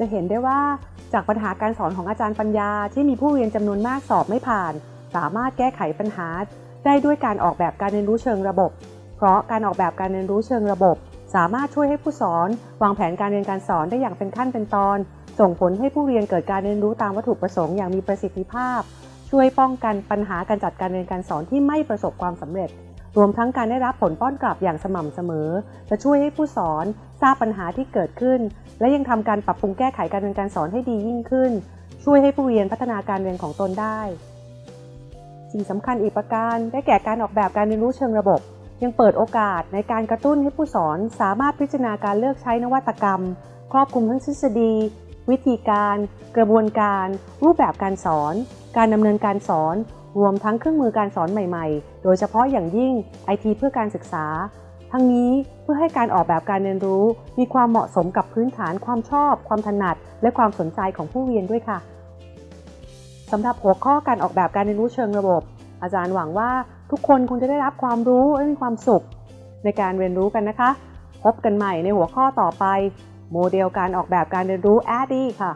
จะเห็นได้ว่าจากปัญหาการสอนของอาจารย์ปัญญา ที่มีผู้เรียนจำนวนมากสอบไม่ผ่าน สามารถแก้ไขปัญหา ได้ด้วยการออกแบบการเรียนรู้เชิงระบบ เพราะการออกแบบการเรียนรู้เชิงระบบ สามารถช่วยให้ผู้สอน วางแผนการเรียนการสอนได้อย่างเป็นขั้นเป็นตอน ส่งผลให้ผู้เรียนเกิดการเรียนรู้ตามวัตถุประสงค์อย่างมีประสิทธิภาพ ช่วยป้องกันปัญหาการจัดการเรียนการสอนที่ไม่ประสบความสำเร็จรวมทั้งการได้รับผลป้อนกลับอย่างสม่ำเสมอ จะช่วยให้ผู้สอนทราบปัญหาที่เกิดขึ้น และยังทำการปรับปรุงแก้ไขการเรียนการสอนให้ดียิ่งขึ้น ช่วยให้ผู้เรียนพัฒนาการเรียนของตนได้ สิ่งสำคัญอีกประการได้แก่การออกแบบการเรียนรู้เชิงระบบ ยังเปิดโอกาสในการกระตุ้นให้ผู้สอนสามารถพิจารณาการเลือกใช้นวัตกรรม ครอบคลุมทั้งทฤษฎี วิธีการ กระบวนการ รูปแบบการสอน การดำเนินการสอน รวมทั้งเครื่องมือการสอนใหม่ ๆ โดยเฉพาะอย่างยิ่งไอทีเพื่อการศึกษา ทั้งนี้เพื่อให้การออกแบบการเรียนรู้ มีความเหมาะสมกับพื้นฐาน ความชอบ ความถนัด และความสนใจของผู้เรียนด้วยค่ะสำหรับหัวข้อการออกแบบการเรียนรู้เชิงระบบ อาจารย์หวังว่าทุกคนคงจะได้รับความรู้และมีความสุข ในการเรียนรู้กันนะคะ พบกันใหม่ในหัวข้อต่อไป โมเดลการออกแบบการเรียนรู้ ADDIE ค่ะ